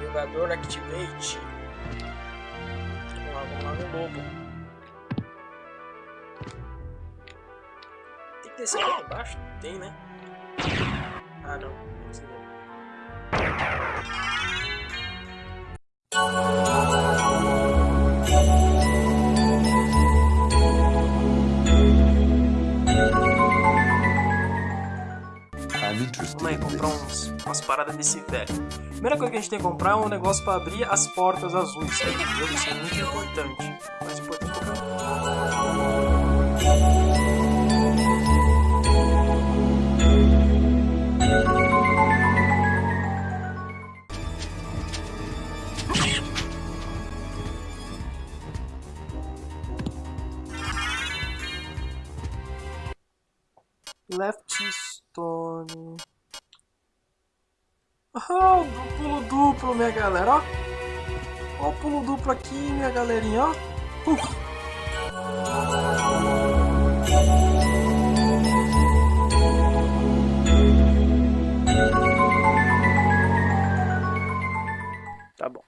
Jogador Activate. Vamos lá, vamos lá no lobo. Tem que descer lá embaixo? Tem, né? Ah, não. Não precisa. Umas paradas desse velho. Primeira coisa que a gente tem que comprar é um negócio pra abrir as portas azuis. Entendeu? Isso é muito importante. Mais importante. Left Stone. Ah, o pulo duplo, minha galera, ó. Ó o pulo duplo aqui, minha galerinha, ó. Uf. Tá bom.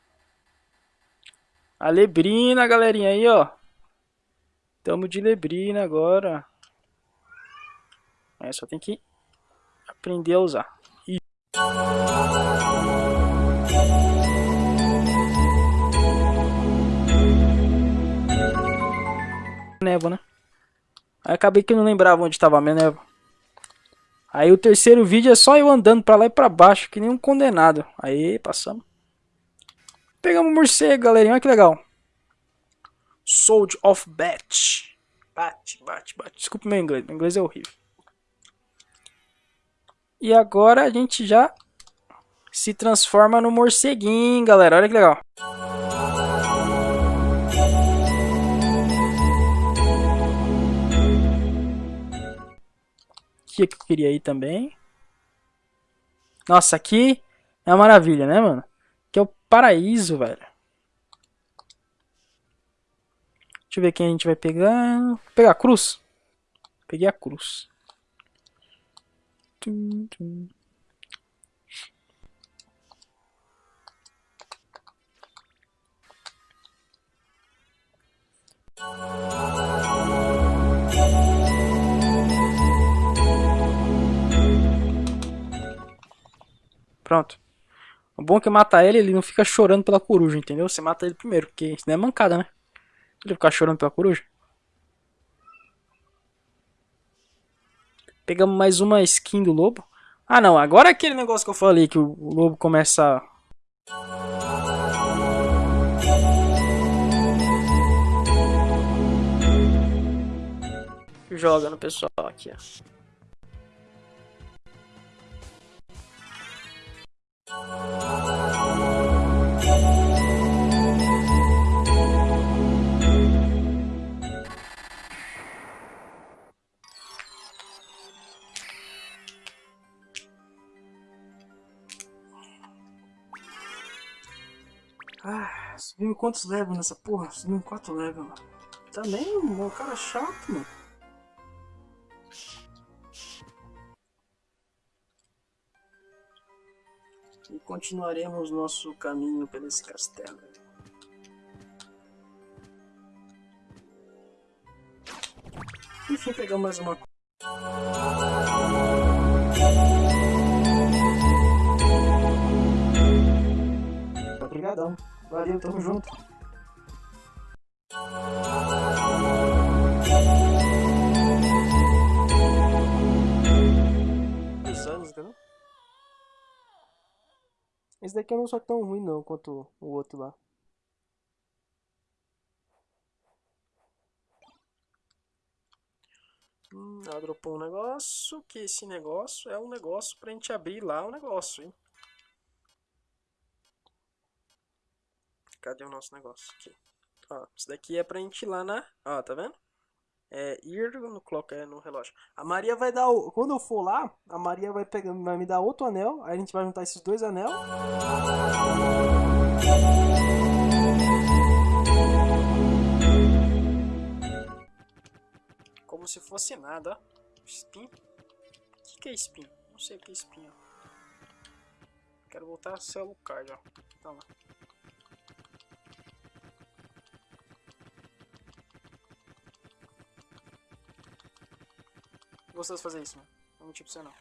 A Lebrina, galerinha aí, ó. Tamo de Lebrina agora. É, só tem que aprender a usar. Ih. Névoa, né? Aí acabei que não lembrava onde estava a minha névoa. Aí o terceiro vídeo é só eu andando pra lá e pra baixo, que nem um condenado. Aí, passamos. Pegamos um morcego, galerinha. Olha que legal. Sold of Bat. Bate, bate, bate. Desculpa meu inglês. Meu inglês é horrível. E agora a gente já se transforma no morceguinho, galera. Olha que legal. Aqui que queria ir também. Nossa, aqui é uma maravilha, né, mano? Aqui é o paraíso, velho. Deixa eu ver quem a gente vai pegar. Vou pegar a cruz. Peguei a cruz. Tum, tum. Pronto. O bom é que matar ele, ele não fica chorando pela coruja, entendeu? Você mata ele primeiro, porque senão é mancada, né? Ele ficar chorando pela coruja. Pegamos mais uma skin do lobo. Ah não, agora é aquele negócio que eu falei que o lobo começa. Joga no pessoal aqui, ó. Ah, subimos quantos levels nessa porra? Subimos 4 levels. Também, mano, cara chato, mano. E continuaremos nosso caminho pelo esse castelo. Enfim, pegamos mais uma coisa. Obrigadão. Valeu, tamo junto. Esse daqui não só tão ruim não quanto o outro lá. Hum, ela dropou um negócio, que esse negócio é um negócio pra gente abrir lá o negócio, hein? Cadê o nosso negócio? Aqui. Ó, isso daqui é pra gente ir lá na... Ó, tá vendo? é, ir no clock, é, no relógio. A Maria vai dar o, quando eu for lá, a Maria vai pegando, vai me dar outro anel, aí a gente vai juntar esses dois anel. Como se fosse nada, Spin? O que, que é spin? Não sei o que é spin, ó. Quero voltar a ser card, ó. Tá lá. Gostoso fazer isso, mano. Não tipo você não.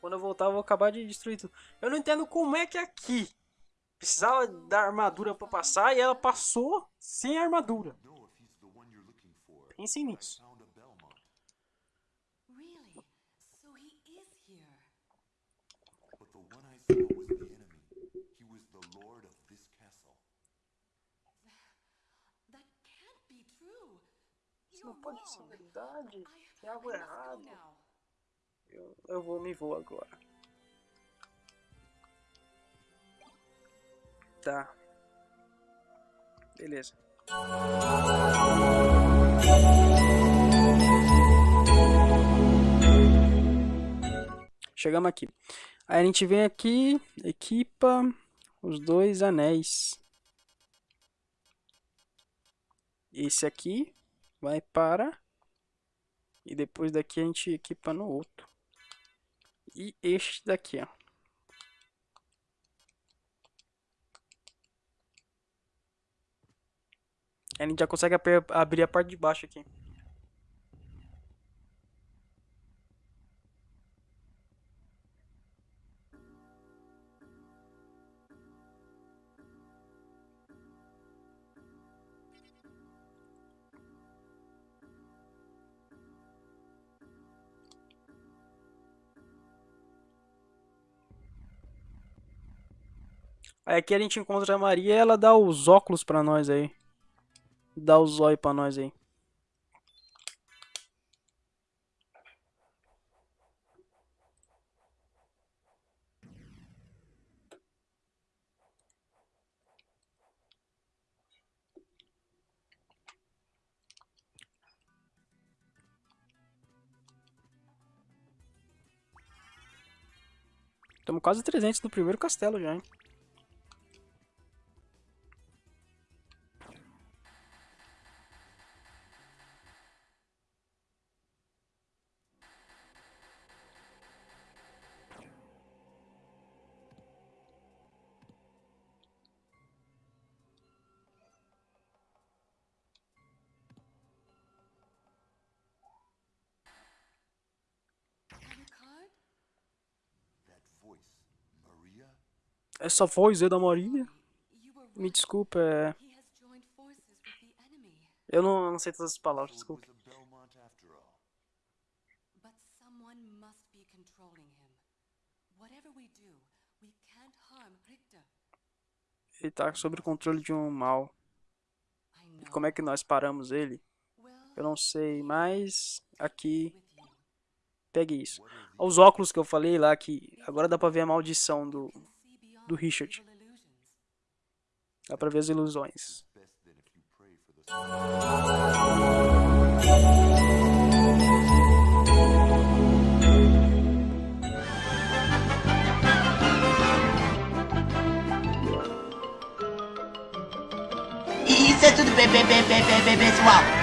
Quando eu voltar, eu vou acabar de destruir tudo. Eu não entendo como é que aqui precisava da armadura pra passar e ela passou sem armadura. Pensem nisso. Really? So he is here. but the one I saw was Isso não pode ser verdade. Tem algo errado. Eu, eu vou me vou agora. Tá. Beleza. Chegamos aqui. Aí a gente vem aqui, equipa os dois anéis. Esse aqui vai para e depois daqui a gente equipa no outro. E este daqui, ó. A gente já consegue abrir a parte de baixo aqui. Aí aqui a gente encontra a Maria e ela dá os óculos pra nós aí. Dá os zóio pra nós aí. Estamos quase 300 no primeiro castelo já, hein? Essa voz é da Maria? Me desculpa, é... Eu não, não sei todas as palavras, desculpa. Ele tá sob o controle de um mal. Know. Como é que nós paramos ele? Eu não sei, mas aqui, pegue isso. Os óculos que eu falei lá, que agora dá pra ver a maldição do... Do Richard. Dá pra ver as ilusões. Isso é tudo bem, bem, bem, bem, bem, pessoal.